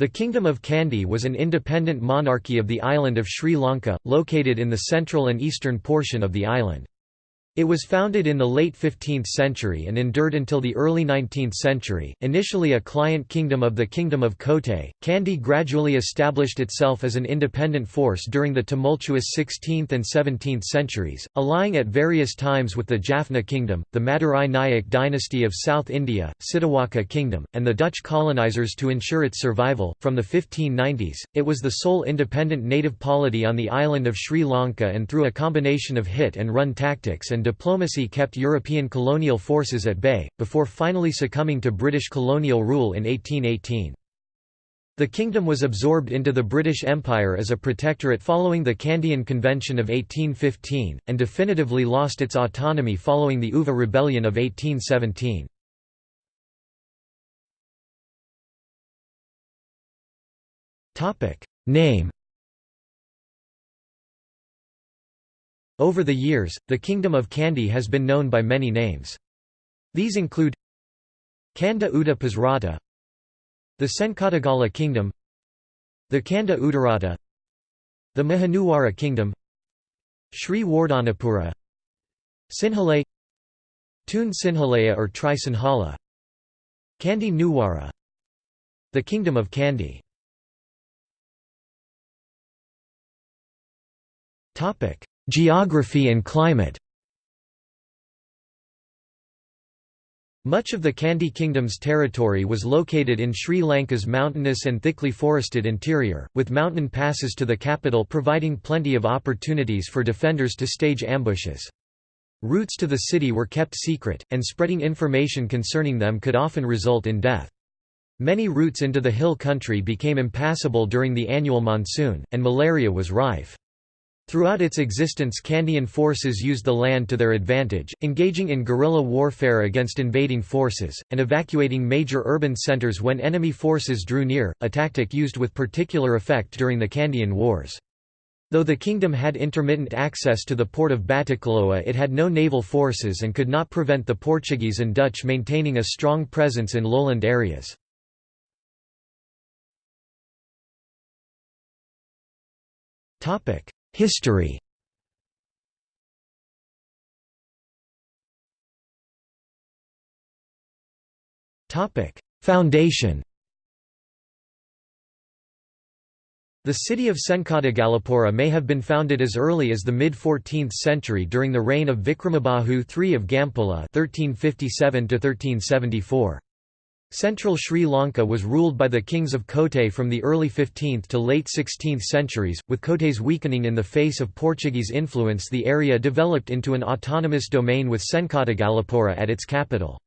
The Kingdom of Kandy was an independent monarchy of the island of Sri Lanka, located in the central and eastern portion of the island. It was founded in the late 15th century and endured until the early 19th century. Initially a client kingdom of the Kingdom of Kotte, Kandy gradually established itself as an independent force during the tumultuous 16th and 17th centuries, allying at various times with the Jaffna Kingdom, the Madurai Nayak dynasty of South India, Sitawaka Kingdom, and the Dutch colonizers to ensure its survival. From the 1590s, it was the sole independent native polity on the island of Sri Lanka and through a combination of hit and run tactics and diplomacy kept European colonial forces at bay, before finally succumbing to British colonial rule in 1818. The kingdom was absorbed into the British Empire as a protectorate following the Kandyan Convention of 1815, and definitively lost its autonomy following the Uva Rebellion of 1817. Name Over the years, the Kingdom of Kandy has been known by many names. These include Kanda Uda Pasrata The Senkadagala Kingdom The Kanda Udarata The Mahanuwara Kingdom Sri Wardhanapura Sinhalay Tun Sinhalaya or Tri Sinhala Kandy Nuwara The Kingdom of Kandy Geography and climate Much of the Kandy Kingdom's territory was located in Sri Lanka's mountainous and thickly forested interior, with mountain passes to the capital providing plenty of opportunities for defenders to stage ambushes. Routes to the city were kept secret, and spreading information concerning them could often result in death. Many routes into the hill country became impassable during the annual monsoon, and malaria was rife. Throughout its existence Kandyan forces used the land to their advantage, engaging in guerrilla warfare against invading forces, and evacuating major urban centers when enemy forces drew near, a tactic used with particular effect during the Kandyan Wars. Though the kingdom had intermittent access to the port of Batticaloa it had no naval forces and could not prevent the Portuguese and Dutch maintaining a strong presence in lowland areas. Topic: History. Foundation. The city of Senkadagalapura may have been founded as early as the mid-14th century during the reign of Vikramabahu III of Gampola 1357 -1374. Central Sri Lanka was ruled by the kings of Kotte from the early 15th to late 16th centuries, with Kotte's weakening in the face of Portuguese influence the area developed into an autonomous domain with Senkadagalapura at its capital.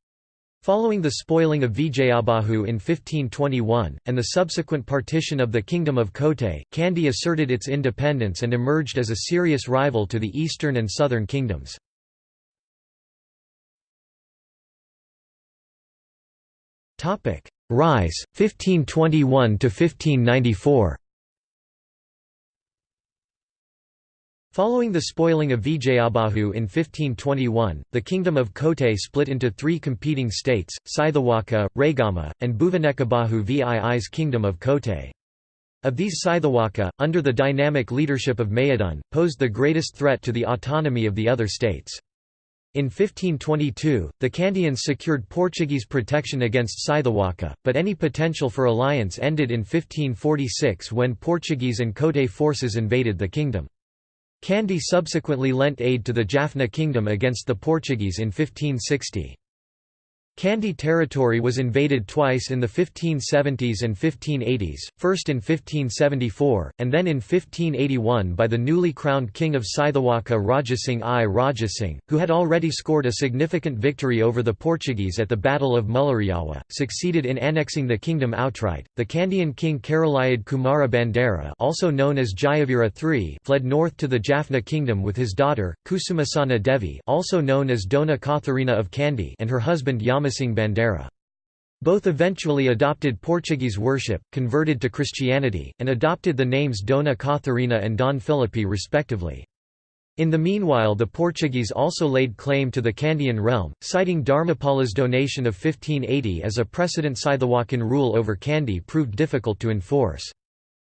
Following the spoiling of Vijayabahu in 1521, and the subsequent partition of the Kingdom of Kotte, Kandy asserted its independence and emerged as a serious rival to the eastern and southern kingdoms. Rise, 1521 to 1594. Following the spoiling of Vijayabahu in 1521, the kingdom of Kotte split into three competing states, Sitawaka, Regama, and Bhuvanekabahu VII's kingdom of Kotte. Of these Sitawaka, under the dynamic leadership of Mayadun, posed the greatest threat to the autonomy of the other states. In 1522, the Kandians secured Portuguese protection against Sitawaka, but any potential for alliance ended in 1546 when Portuguese and Kotte forces invaded the kingdom. Kandy subsequently lent aid to the Jaffna kingdom against the Portuguese in 1560. Kandy territory was invaded twice in the 1570s and 1580s, first in 1574, and then in 1581 by the newly crowned king of Sitawaka Rajasingh I Rajasingh, who had already scored a significant victory over the Portuguese at the Battle of Mulleriyawa, succeeded in annexing the kingdom outright. The Kandyan king Karaliyadde Kumara Bandara also known as Jayavira III fled north to the Jaffna kingdom with his daughter, Kusumasana Devi also known as Dona Katharina of Kandy and her husband Yam Ramasingh Bandara. Both eventually adopted Portuguese worship, converted to Christianity, and adopted the names Dona Katharina and Don Filipe respectively. In the meanwhile the Portuguese also laid claim to the Kandyan realm, citing Dharmapala's donation of 1580 as a precedent Sitawakan rule over Kandy proved difficult to enforce.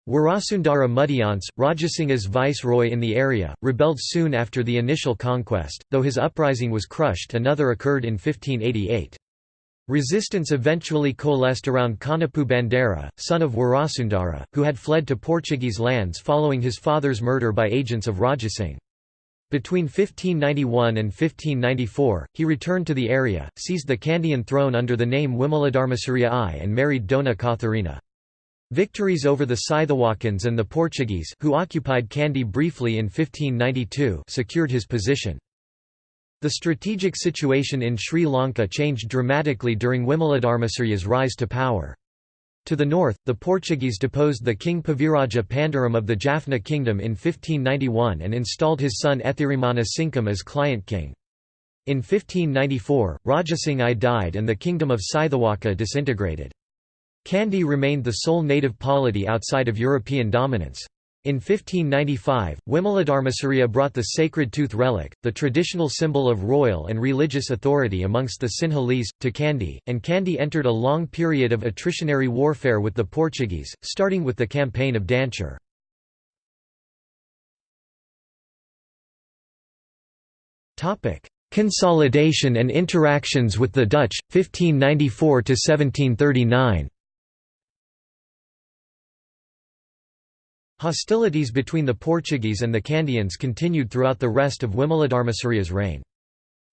Warasundara Mudiyanse, Rajasingha's viceroy in the area, rebelled soon after the initial conquest, though his uprising was crushed another occurred in 1588. Resistance eventually coalesced around Konappu Bandara, son of Warasundara, who had fled to Portuguese lands following his father's murder by agents of Rajasingh. Between 1591 and 1594, he returned to the area, seized the Kandyan throne under the name Wimaladarmasuriya I and married Dona Katharina. Victories over the Sitawakans and the Portuguese who occupied Kandy briefly in 1592 secured his position. The strategic situation in Sri Lanka changed dramatically during Wimaladarmasuriya's rise to power. To the north, the Portuguese deposed the king Paviraja Pandaram of the Jaffna kingdom in 1591 and installed his son Ethirimana Cinkam as client king. In 1594, Rajasingh I died and the kingdom of Sitawaka disintegrated. Kandy remained the sole native polity outside of European dominance. In 1595, Wimaladarmasuriya brought the sacred tooth relic, the traditional symbol of royal and religious authority amongst the Sinhalese, to Kandy, and Kandy entered a long period of attritionary warfare with the Portuguese, starting with the campaign of Danture. Consolidation and interactions with the Dutch, 1594–1739 Hostilities between the Portuguese and the Kandians continued throughout the rest of Wimaladarmasuriya's reign.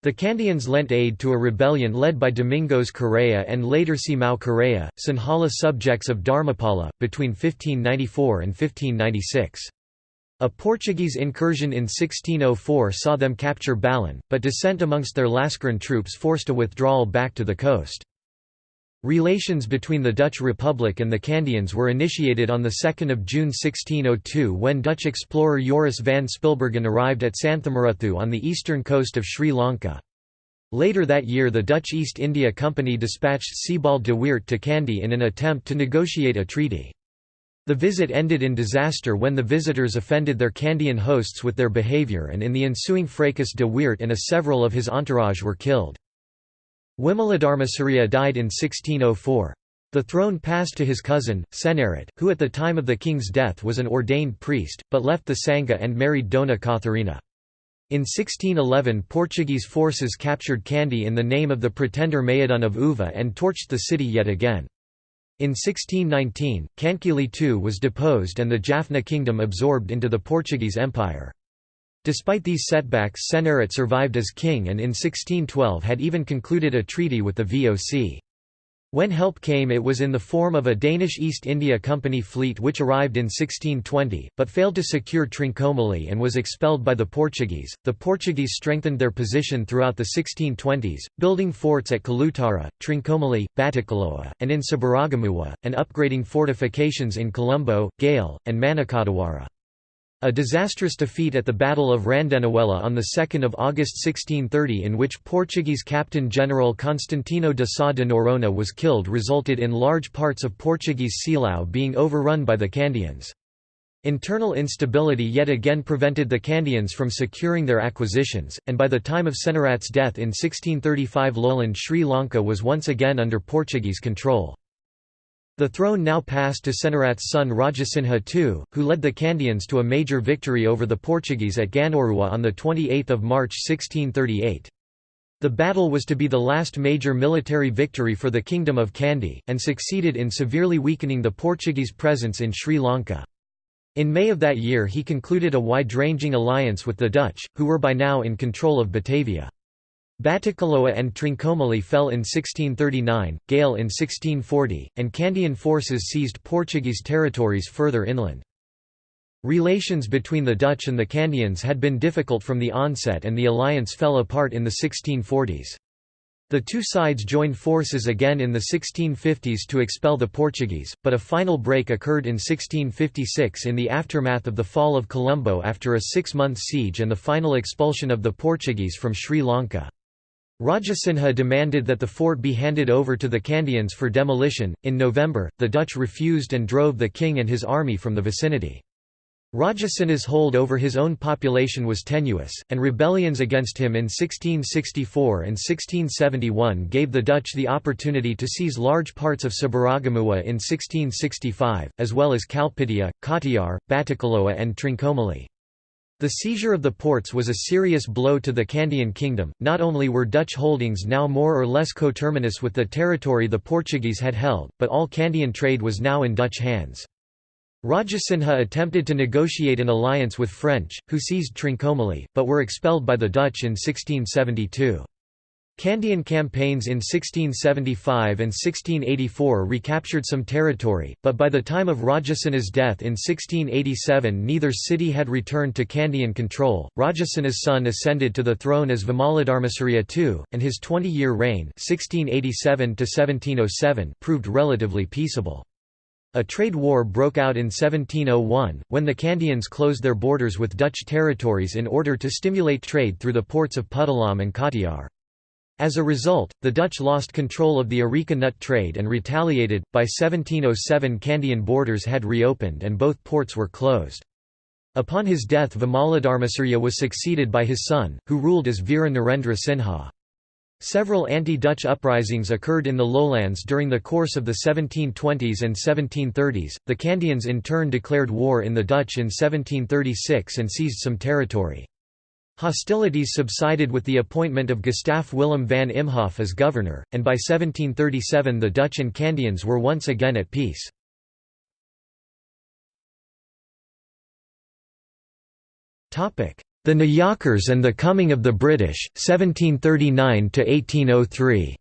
The Kandians lent aid to a rebellion led by Domingos Correa and later Simão Correa, Sinhala subjects of Dharmapala, between 1594 and 1596. A Portuguese incursion in 1604 saw them capture Balan, but dissent amongst their Lascarin troops forced a withdrawal back to the coast. Relations between the Dutch Republic and the Kandians were initiated on 2 June 1602 when Dutch explorer Joris van Spilbergen arrived at Santhamaruthu on the eastern coast of Sri Lanka. Later that year the Dutch East India Company dispatched Sebald de Weert to Kandy in an attempt to negotiate a treaty. The visit ended in disaster when the visitors offended their Kandian hosts with their behaviour and in the ensuing fracas de Weert and a several of his entourage were killed. Wimaladarmasuriya died in 1604. The throne passed to his cousin, Senarat, who at the time of the king's death was an ordained priest, but left the Sangha and married Dona Katharina. In 1611 Portuguese forces captured Kandy in the name of the pretender Mayadun of Uva and torched the city yet again. In 1619, Cankili II was deposed and the Jaffna kingdom absorbed into the Portuguese Empire. Despite these setbacks Senarat survived as king and in 1612 had even concluded a treaty with the VOC. When help came it was in the form of a Danish East India Company fleet which arrived in 1620, but failed to secure Trincomalee and was expelled by the Portuguese. The Portuguese strengthened their position throughout the 1620s, building forts at Kalutara, Trincomalee, Batticaloa, and in Sabaragamuwa, and upgrading fortifications in Colombo, Galle, and Manakadawara. A disastrous defeat at the Battle of Randenawela on 2 August 1630 in which Portuguese Captain General Constantino de Sá de Noronha was killed resulted in large parts of Portuguese Silao being overrun by the Kandians. Internal instability yet again prevented the Kandians from securing their acquisitions, and by the time of Senarat's death in 1635 lowland Sri Lanka was once again under Portuguese control. The throne now passed to Senarat's son Rajasingha II, who led the Kandians to a major victory over the Portuguese at Gannoruwa on 28 March 1638. The battle was to be the last major military victory for the Kingdom of Kandy, and succeeded in severely weakening the Portuguese presence in Sri Lanka. In May of that year he concluded a wide-ranging alliance with the Dutch, who were by now in control of Batavia. Batticaloa and Trincomalee fell in 1639, Galle in 1640, and Kandian forces seized Portuguese territories further inland. Relations between the Dutch and the Kandians had been difficult from the onset and the alliance fell apart in the 1640s. The two sides joined forces again in the 1650s to expel the Portuguese, but a final break occurred in 1656 in the aftermath of the fall of Colombo after a six-month siege and the final expulsion of the Portuguese from Sri Lanka. Rajasingha demanded that the fort be handed over to the Kandians for demolition. In November, the Dutch refused and drove the king and his army from the vicinity. Rajasinha's hold over his own population was tenuous, and rebellions against him in 1664 and 1671 gave the Dutch the opportunity to seize large parts of Sabaragamuwa in 1665, as well as Kalpitiya, Katiyar, Batticaloa and Trincomalee. The seizure of the ports was a serious blow to the Kandyan kingdom. Not only were Dutch holdings now more or less coterminous with the territory the Portuguese had held, but all Kandyan trade was now in Dutch hands. Rajasinha attempted to negotiate an alliance with French, who seized Trincomalee, but were expelled by the Dutch in 1672. Kandyan campaigns in 1675 and 1684 recaptured some territory, but by the time of Rajasinha's death in 1687 neither city had returned to Kandyan control. Rajasinha's son ascended to the throne as Vimaladharmasuriya II, and his 20-year reign 1687 proved relatively peaceable. A trade war broke out in 1701, when the Kandians closed their borders with Dutch territories in order to stimulate trade through the ports of Puttalam and Katiyar. As a result, the Dutch lost control of the areca nut trade and retaliated. By 1707, Kandian borders had reopened and both ports were closed. Upon his death, Vimaladharmasuriya was succeeded by his son, who ruled as Veera Narendra Sinha. Several anti-Dutch uprisings occurred in the lowlands during the course of the 1720s and 1730s. The Kandians in turn declared war in the Dutch in 1736 and seized some territory. Hostilities subsided with the appointment of Gustaf Willem van Imhoff as governor, and by 1737 the Dutch and Kandians were once again at peace. The Nayakars and the Coming of the British, 1739–1803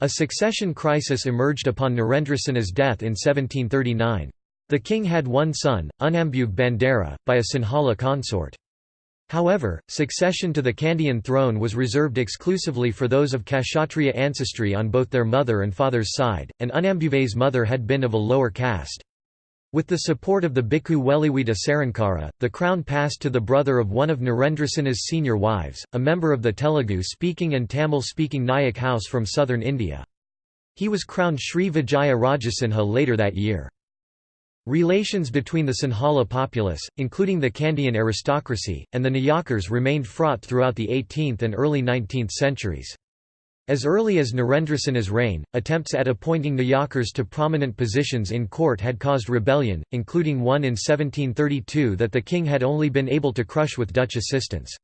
A succession crisis emerged upon Narendrasinha's death in 1739. The king had one son, Unambuwe Bandara, by a Sinhala consort. However, succession to the Kandyan throne was reserved exclusively for those of Kshatriya ancestry on both their mother and father's side, and Unambuve's mother had been of a lower caste. With the support of the Bhikkhu Weliwita Sarankara, the crown passed to the brother of one of Narendrasinha's senior wives, a member of the Telugu-speaking and Tamil-speaking Nayak house from southern India. He was crowned Sri Vijaya Rajasinha later that year. Relations between the Sinhala populace, including the Kandyan aristocracy, and the Nayakars remained fraught throughout the 18th and early 19th centuries. As early as Narendrasinha's reign, attempts at appointing Nayakars to prominent positions in court had caused rebellion, including one in 1732 that the king had only been able to crush with Dutch assistance.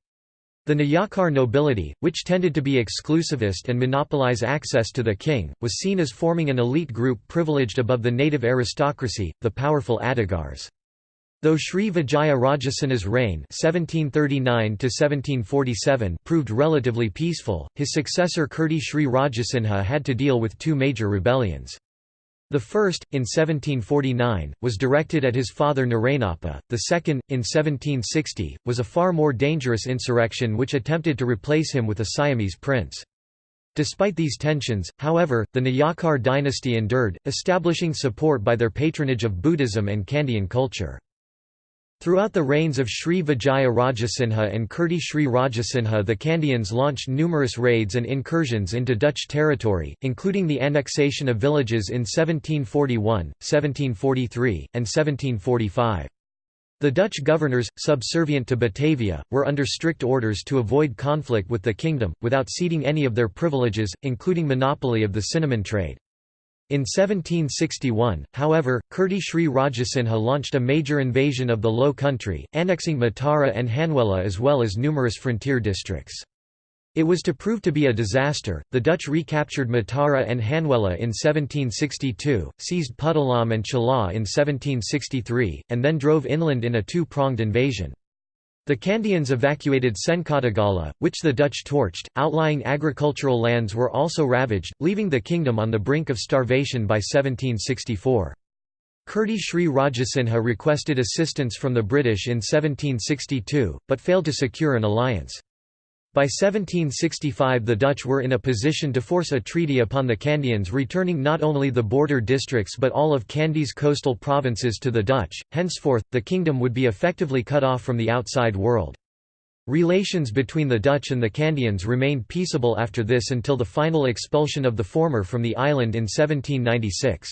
The Nayakar nobility, which tended to be exclusivist and monopolize access to the king, was seen as forming an elite group privileged above the native aristocracy, the powerful Adigars. Though Sri Vijaya Rajasinha's reign (1739–1747) proved relatively peaceful, his successor Kirti Sri Rajasinha had to deal with two major rebellions. The first, in 1749, was directed at his father Narayanappa, the second, in 1760, was a far more dangerous insurrection which attempted to replace him with a Siamese prince. Despite these tensions, however, the Nayakar dynasty endured, establishing support by their patronage of Buddhism and Kandyan culture. Throughout the reigns of Sri Vijaya Rajasinha and Kirti Sri Rajasinha the Kandians launched numerous raids and incursions into Dutch territory, including the annexation of villages in 1741, 1743, and 1745. The Dutch governors, subservient to Batavia, were under strict orders to avoid conflict with the kingdom, without ceding any of their privileges, including monopoly of the cinnamon trade. In 1761, however, Kirti Sri Rajasinha launched a major invasion of the Low Country, annexing Matara and Hanwela as well as numerous frontier districts. It was to prove to be a disaster. The Dutch recaptured Matara and Hanwela in 1762, seized Puttalam and Chilaw in 1763, and then drove inland in a two-pronged invasion. The Kandians evacuated Senkadagala, which the Dutch torched. Outlying agricultural lands were also ravaged, leaving the kingdom on the brink of starvation by 1764. Kirti Sri Rajasinha requested assistance from the British in 1762, but failed to secure an alliance. By 1765 the Dutch were in a position to force a treaty upon the Kandians returning not only the border districts but all of Kandy's coastal provinces to the Dutch, henceforth, the kingdom would be effectively cut off from the outside world. Relations between the Dutch and the Kandians remained peaceable after this until the final expulsion of the former from the island in 1796.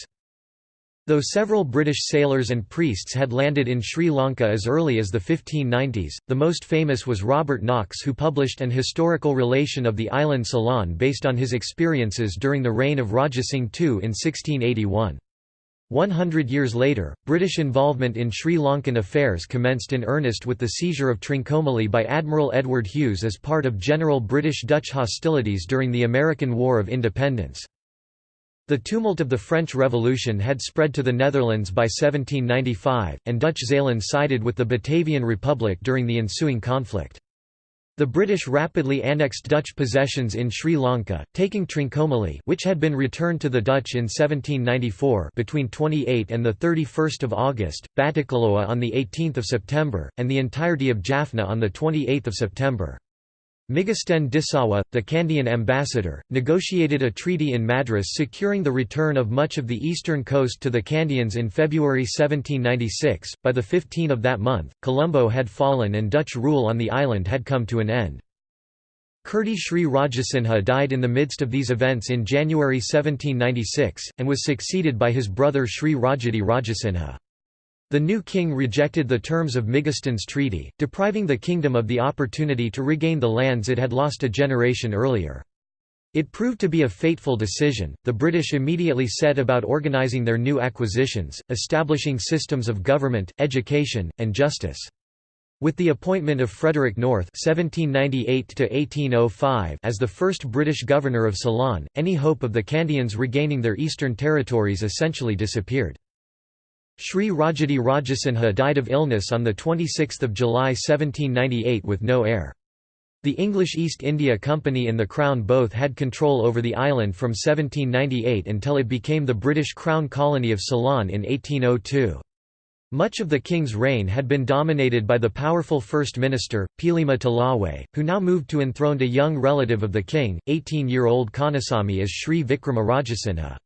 Though several British sailors and priests had landed in Sri Lanka as early as the 1590s, the most famous was Robert Knox who published an historical relation of the island Ceylon based on his experiences during the reign of Rajasingh II in 1681. One hundred years later, British involvement in Sri Lankan affairs commenced in earnest with the seizure of Trincomalee by Admiral Edward Hughes as part of general British-Dutch hostilities during the American War of Independence. The tumult of the French Revolution had spread to the Netherlands by 1795, and Dutch Zeeland sided with the Batavian Republic during the ensuing conflict. The British rapidly annexed Dutch possessions in Sri Lanka, taking Trincomalee which had been returned to the Dutch in 1794 between 28 and 31 August, Batticaloa on 18 September, and the entirety of Jaffna on 28 September. Migisten Disawa, the Kandyan ambassador, negotiated a treaty in Madras securing the return of much of the eastern coast to the Kandyans in February 1796. By the 15 of that month, Colombo had fallen and Dutch rule on the island had come to an end. Kirti Sri Rajasinha died in the midst of these events in January 1796, and was succeeded by his brother Sri Rajadhi Rajasinha. The new king rejected the terms of Migesten's treaty, depriving the kingdom of the opportunity to regain the lands it had lost a generation earlier. It proved to be a fateful decision. The British immediately set about organising their new acquisitions, establishing systems of government, education, and justice. With the appointment of Frederick North (1798–1805) as the first British governor of Ceylon, any hope of the Kandyans regaining their eastern territories essentially disappeared. Sri Rajadhi Rajasinha died of illness on 26 July 1798 with no heir. The English East India Company and the Crown both had control over the island from 1798 until it became the British Crown colony of Ceylon in 1802. Much of the king's reign had been dominated by the powerful First Minister, Pilima Talawe, who now moved to enthroned a young relative of the king, 18-year-old Kanasamy as Sri Vikrama Rajasinha.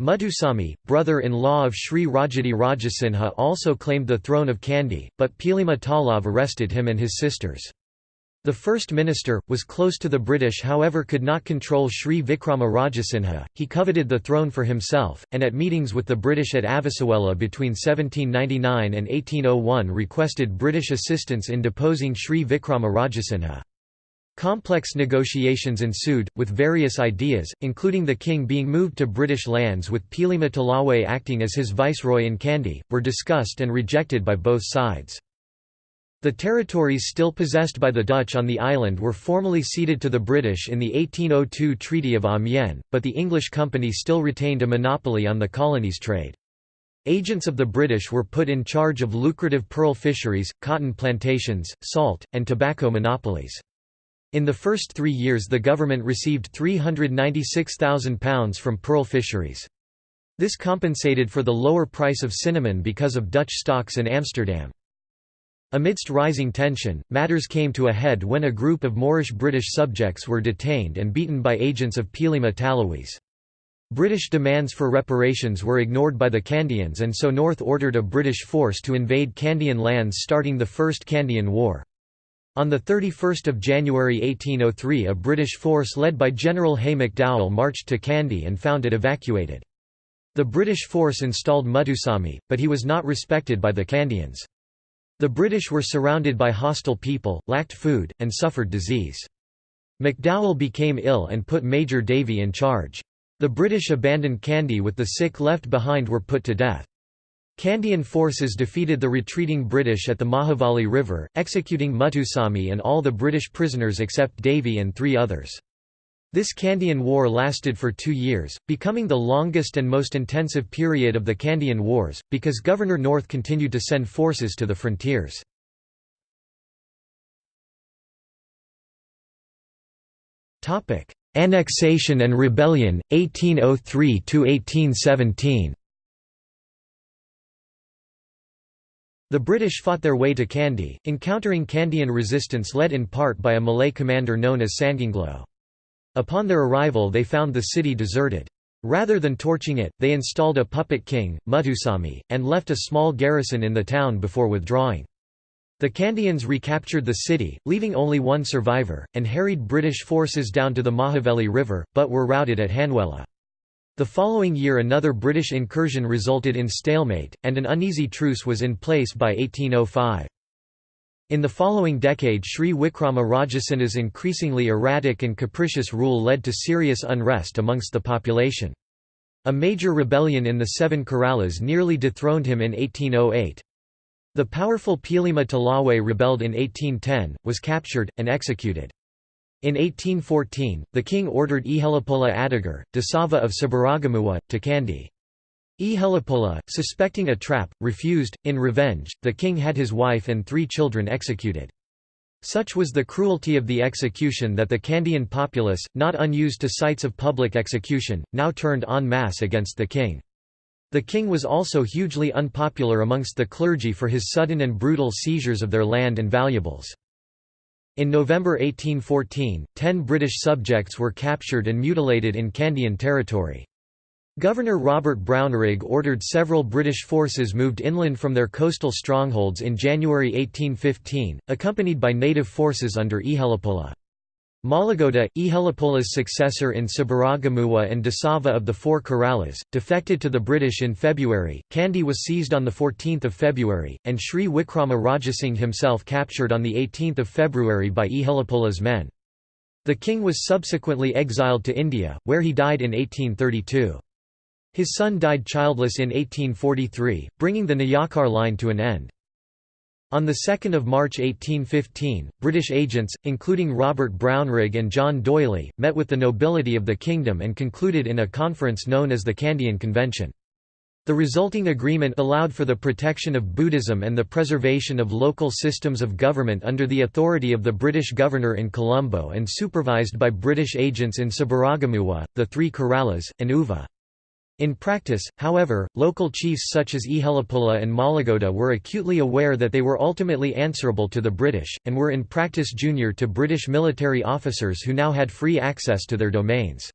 Muthusamy, brother-in-law of Sri Rajadhi Rajasinha also claimed the throne of Kandy, but Pilima Talave arrested him and his sisters. The First Minister, was close to the British however could not control Sri Vikrama Rajasinha, he coveted the throne for himself, and at meetings with the British at Avissawella between 1799 and 1801 requested British assistance in deposing Sri Vikrama Rajasinha. Complex negotiations ensued, with various ideas, including the king being moved to British lands with Pilima Talawe acting as his viceroy in Kandy, were discussed and rejected by both sides. The territories still possessed by the Dutch on the island were formally ceded to the British in the 1802 Treaty of Amiens, but the English company still retained a monopoly on the colony's trade. Agents of the British were put in charge of lucrative pearl fisheries, cotton plantations, salt, and tobacco monopolies. In the first three years the government received £396,000 from pearl fisheries. This compensated for the lower price of cinnamon because of Dutch stocks in Amsterdam. Amidst rising tension, matters came to a head when a group of Moorish British subjects were detained and beaten by agents of Pilima Talawe's. British demands for reparations were ignored by the Kandyans and so North ordered a British force to invade Kandyan lands starting the First Kandyan War. On 31 January 1803 a British force led by General Hay McDowell marched to Kandy and found it evacuated. The British force installed Muthusamy, but he was not respected by the Kandyans. The British were surrounded by hostile people, lacked food, and suffered disease. McDowell became ill and put Major Davy in charge. The British abandoned Kandy with the sick left behind were put to death. Kandyan forces defeated the retreating British at the Mahavali River, executing Muthusamy and all the British prisoners except Davy and three others. This Kandyan War lasted for two years, becoming the longest and most intensive period of the Kandyan Wars, because Governor North continued to send forces to the frontiers. Annexation and Rebellion, 1803–1817 The British fought their way to Kandy, encountering Kandyan resistance led in part by a Malay commander known as Sanginglo. Upon their arrival they found the city deserted. Rather than torching it, they installed a puppet king, Muthusamy, and left a small garrison in the town before withdrawing. The Kandians recaptured the city, leaving only one survivor, and harried British forces down to the Mahaveli River, but were routed at Hanwela. The following year another British incursion resulted in stalemate, and an uneasy truce was in place by 1805. In the following decade Sri Wikrama Rajasingha's increasingly erratic and capricious rule led to serious unrest amongst the population. A major rebellion in the Seven Korales nearly dethroned him in 1808. The powerful Pilima Talawe rebelled in 1810, was captured, and executed. In 1814, the king ordered Ihelapola Adigar, Dasava of Sabaragamuwa, to Kandy. Ihelapola, suspecting a trap, refused. In revenge, the king had his wife and three children executed. Such was the cruelty of the execution that the Kandyan populace, not unused to sites of public execution, now turned en masse against the king. The king was also hugely unpopular amongst the clergy for his sudden and brutal seizures of their land and valuables. In November 1814, ten British subjects were captured and mutilated in Kandyan territory. Governor Robert Brownrigg ordered several British forces moved inland from their coastal strongholds in January 1815, accompanied by native forces under Ihelapola. Malagoda, Ihelapola's successor in Sabaragamuwa and Dasava of the Four Korales, defected to the British in February, Kandy was seized on 14 February, and Sri Wikrama Rajasinghe himself captured on 18 February by Ihelapola's men. The king was subsequently exiled to India, where he died in 1832. His son died childless in 1843, bringing the Nayakar line to an end. On 2 March 1815, British agents, including Robert Brownrigg and John D'Oyly, met with the nobility of the kingdom and concluded in a conference known as the Kandyan Convention. The resulting agreement allowed for the protection of Buddhism and the preservation of local systems of government under the authority of the British governor in Colombo and supervised by British agents in Sabaragamuwa, the Three Korales, and Uva. In practice, however, local chiefs such as Ihelapola and Malagoda were acutely aware that they were ultimately answerable to the British, and were in practice junior to British military officers who now had free access to their domains.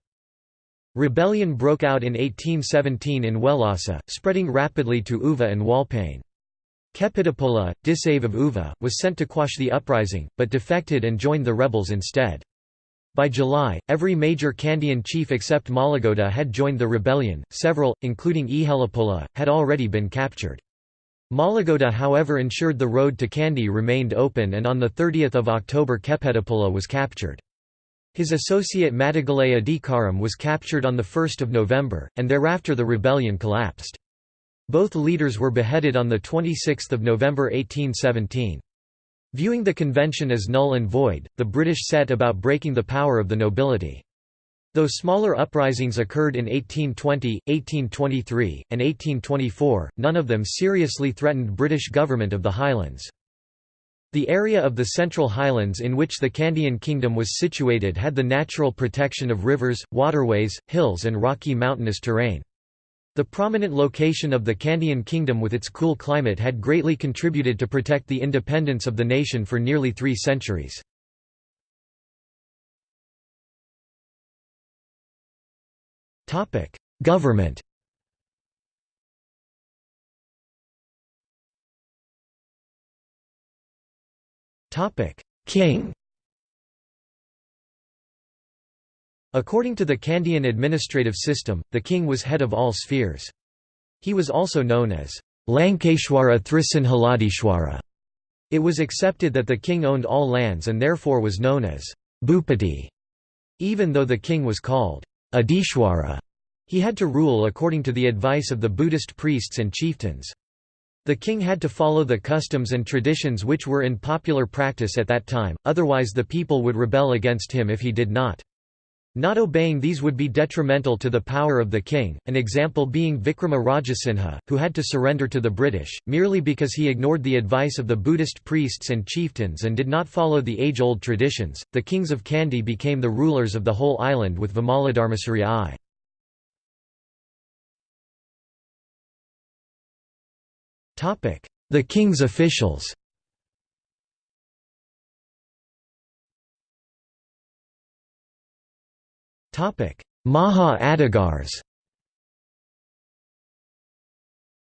Rebellion broke out in 1817 in Wellasa, spreading rapidly to Uva and Walpane. Kepitapola, Disave of Uva, was sent to quash the uprising, but defected and joined the rebels instead. By July, every major Kandyan chief except Malagoda had joined the rebellion, several, including Ihelapola, had already been captured. Malagoda however ensured the road to Kandy remained open and on 30 October Kepetapola was captured. His associate Madigalaya Adikaram was captured on 1 November, and thereafter the rebellion collapsed. Both leaders were beheaded on 26 November 1817. Viewing the convention as null and void, the British set about breaking the power of the nobility. Though smaller uprisings occurred in 1820, 1823, and 1824, none of them seriously threatened British government of the Highlands. The area of the Central Highlands in which the Kandyan Kingdom was situated had the natural protection of rivers, waterways, hills and rocky mountainous terrain. The prominent location of the Kandyan kingdom with its cool climate had greatly contributed to protect the independence of the nation for nearly three centuries. Government King According to the Kandyan administrative system, the king was head of all spheres. He was also known as Lankeshwara Thrisinhaladishwara. It was accepted that the king owned all lands and therefore was known as Bhupati. Even though the king was called Adishwara, he had to rule according to the advice of the Buddhist priests and chieftains. The king had to follow the customs and traditions which were in popular practice at that time, otherwise the people would rebel against him if he did not. Not obeying these would be detrimental to the power of the king, an example being Vikrama Rajasingha, who had to surrender to the British, merely because he ignored the advice of the Buddhist priests and chieftains and did not follow the age-old traditions. The kings of Kandy became the rulers of the whole island with Vimaladharmasuri I. The king's officials Maha Adhikars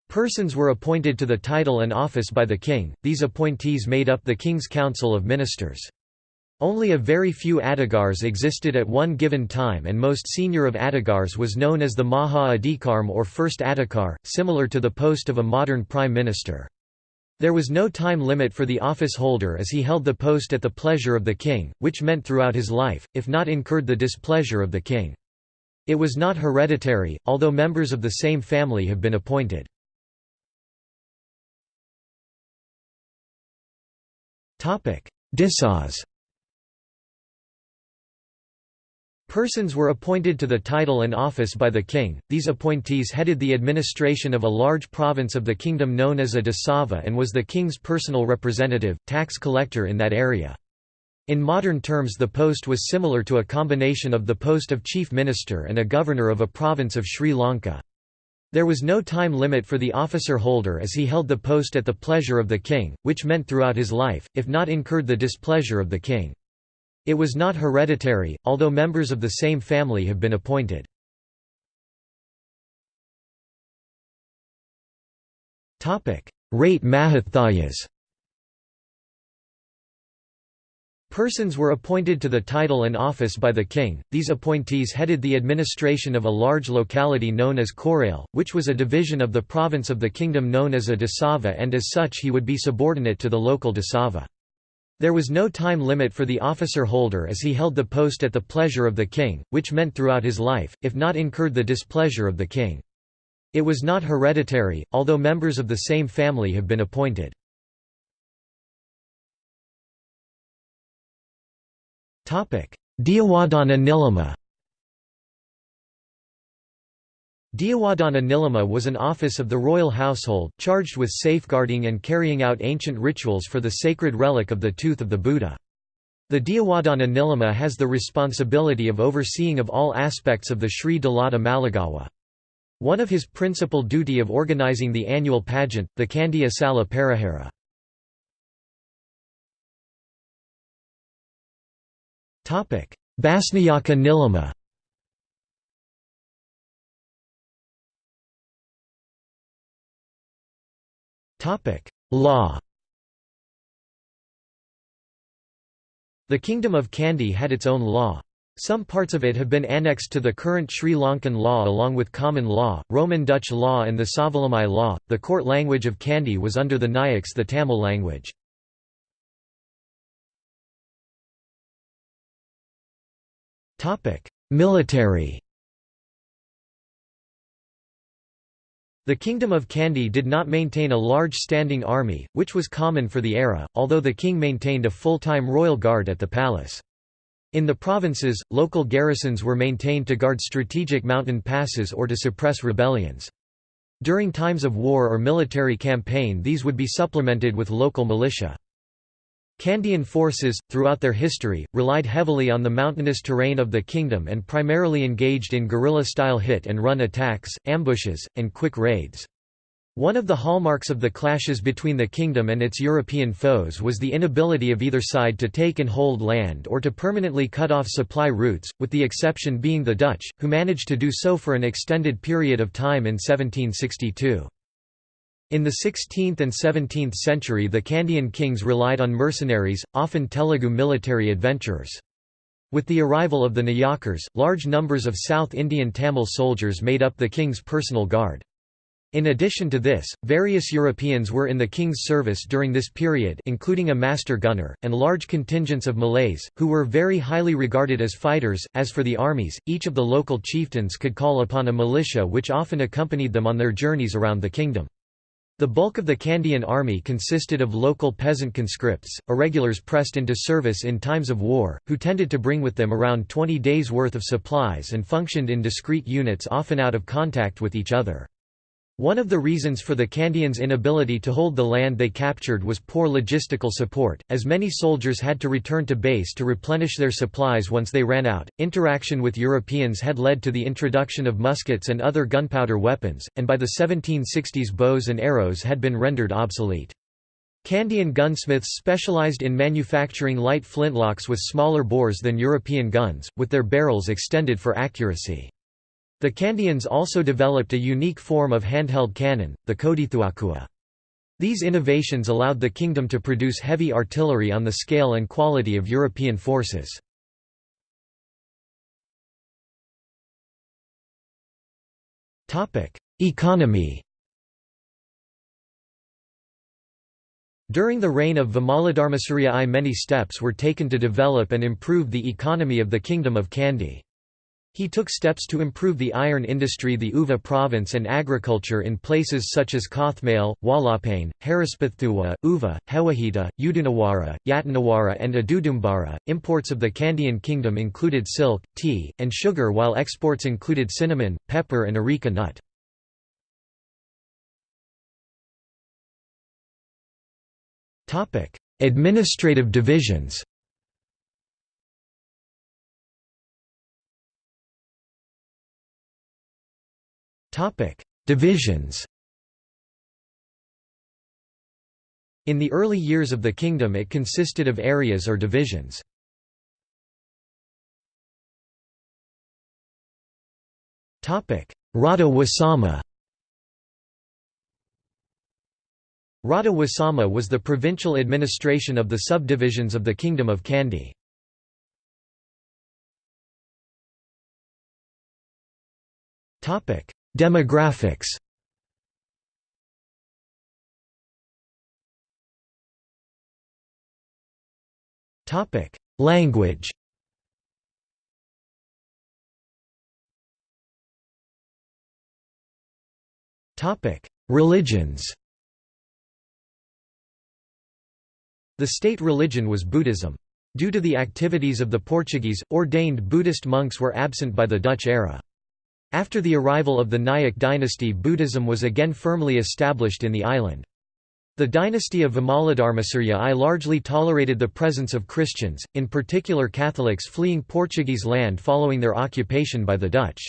Persons were appointed to the title and office by the king, these appointees made up the king's council of ministers. Only a very few Adhikars existed at one given time and most senior of Adhikars was known as the Maha Adhikarm or First Adhikar, similar to the post of a modern prime minister. There was no time limit for the office holder as he held the post at the pleasure of the king, which meant throughout his life, if not incurred the displeasure of the king. It was not hereditary, although members of the same family have been appointed. Disas Persons were appointed to the title and office by the king, these appointees headed the administration of a large province of the kingdom known as a Dasava and was the king's personal representative, tax collector in that area. In modern terms the post was similar to a combination of the post of chief minister and a governor of a province of Sri Lanka. There was no time limit for the officer holder as he held the post at the pleasure of the king, which meant throughout his life, if not incurred the displeasure of the king. It was not hereditary, although members of the same family have been appointed. Rate Mahathayas Persons were appointed to the title and office by the king, these appointees headed the administration of a large locality known as Korale, which was a division of the province of the kingdom known as a Dasava and as such he would be subordinate to the local Dasava. There was no time limit for the officer holder as he held the post at the pleasure of the king, which meant throughout his life, if not incurred the displeasure of the king. It was not hereditary, although members of the same family have been appointed. Diyawadana Nilama Diyawadana Nilama was an office of the royal household, charged with safeguarding and carrying out ancient rituals for the sacred relic of the tooth of the Buddha. The Diyawadana Nilama has the responsibility of overseeing of all aspects of the Sri Dalada Maligawa. One of his principal duty of organizing the annual pageant, the Kandy Esala Perahera. Basnayaka Nilama Law The Kingdom of Kandy had its own law. Some parts of it have been annexed to the current Sri Lankan law along with common law, Roman Dutch law and the Savalamai law. The court language of Kandy was under the Nayaks the Tamil language. Military The Kingdom of Kandy did not maintain a large standing army, which was common for the era, although the king maintained a full-time royal guard at the palace. In the provinces, local garrisons were maintained to guard strategic mountain passes or to suppress rebellions. During times of war or military campaign these would be supplemented with local militia. Kandyan forces, throughout their history, relied heavily on the mountainous terrain of the kingdom and primarily engaged in guerrilla-style hit-and-run attacks, ambushes, and quick raids. One of the hallmarks of the clashes between the kingdom and its European foes was the inability of either side to take and hold land or to permanently cut off supply routes, with the exception being the Dutch, who managed to do so for an extended period of time in 1762. In the 16th and 17th century the Kandyan kings relied on mercenaries, often Telugu military adventurers. With the arrival of the Nayakars, large numbers of South Indian Tamil soldiers made up the king's personal guard. In addition to this, various Europeans were in the king's service during this period including a master gunner, and large contingents of Malays, who were very highly regarded as fighters. As for the armies, each of the local chieftains could call upon a militia which often accompanied them on their journeys around the kingdom. The bulk of the Kandyan army consisted of local peasant conscripts, irregulars pressed into service in times of war, who tended to bring with them around 20 days' worth of supplies and functioned in discrete units often out of contact with each other. One of the reasons for the Kandyans' inability to hold the land they captured was poor logistical support, as many soldiers had to return to base to replenish their supplies once they ran out. Interaction with Europeans had led to the introduction of muskets and other gunpowder weapons, and by the 1760s bows and arrows had been rendered obsolete. Kandyan gunsmiths specialized in manufacturing light flintlocks with smaller bores than European guns, with their barrels extended for accuracy. The Kandians also developed a unique form of handheld cannon, the Kodithuwakku. These innovations allowed the kingdom to produce heavy artillery on the scale and quality of European forces. Economy During the reign of Vimaladharmasuriya I many steps were taken to develop and improve the economy of the Kingdom of Kandy. He took steps to improve the iron industry the Uva province and agriculture in places such as Kothmale, Walapane, Harispathuwa, Uva, Hewahita, Udunawara, Yatanawara and Adudumbara. Imports of the Kandyan kingdom included silk, tea, and sugar while exports included cinnamon, pepper and areca nut. Administrative divisions Divisions. In the early years of the kingdom it consisted of areas or divisions. Rada Wasama. Rada Wasama was the provincial administration of the subdivisions of the Kingdom of Kandy. Demographics. Language. Religions. The state religion was Buddhism. Due to the activities of the Portuguese, ordained Buddhist monks were absent by the Dutch era. After the arrival of the Nayak dynasty Buddhism was again firmly established in the island. The dynasty of Vimaladharmasuriya I largely tolerated the presence of Christians, in particular Catholics fleeing Portuguese land following their occupation by the Dutch.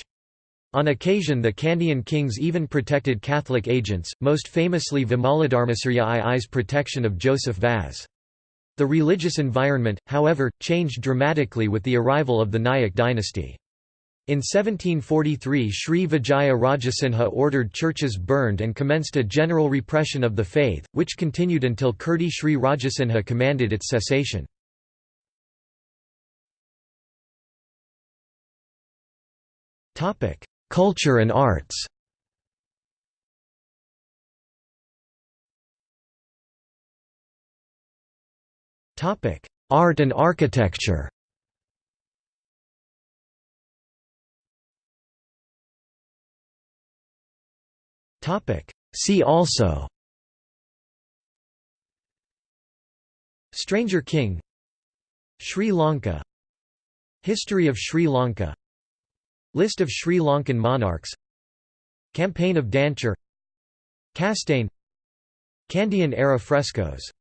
On occasion the Kandyan kings even protected Catholic agents, most famously Vimaladharmasuriya II's protection of Joseph Vaz. The religious environment, however, changed dramatically with the arrival of the Nayak dynasty. In 1743 Sri Vijaya Rajasinha ordered churches burned and commenced a general repression of the faith, which continued until Kirti Sri Rajasinha commanded its cessation. Culture and arts Art and architecture See also. Stranger King. Sri Lanka. History of Sri Lanka. List of Sri Lankan monarchs. Campaign of Danture. Castane. Kandyan era frescoes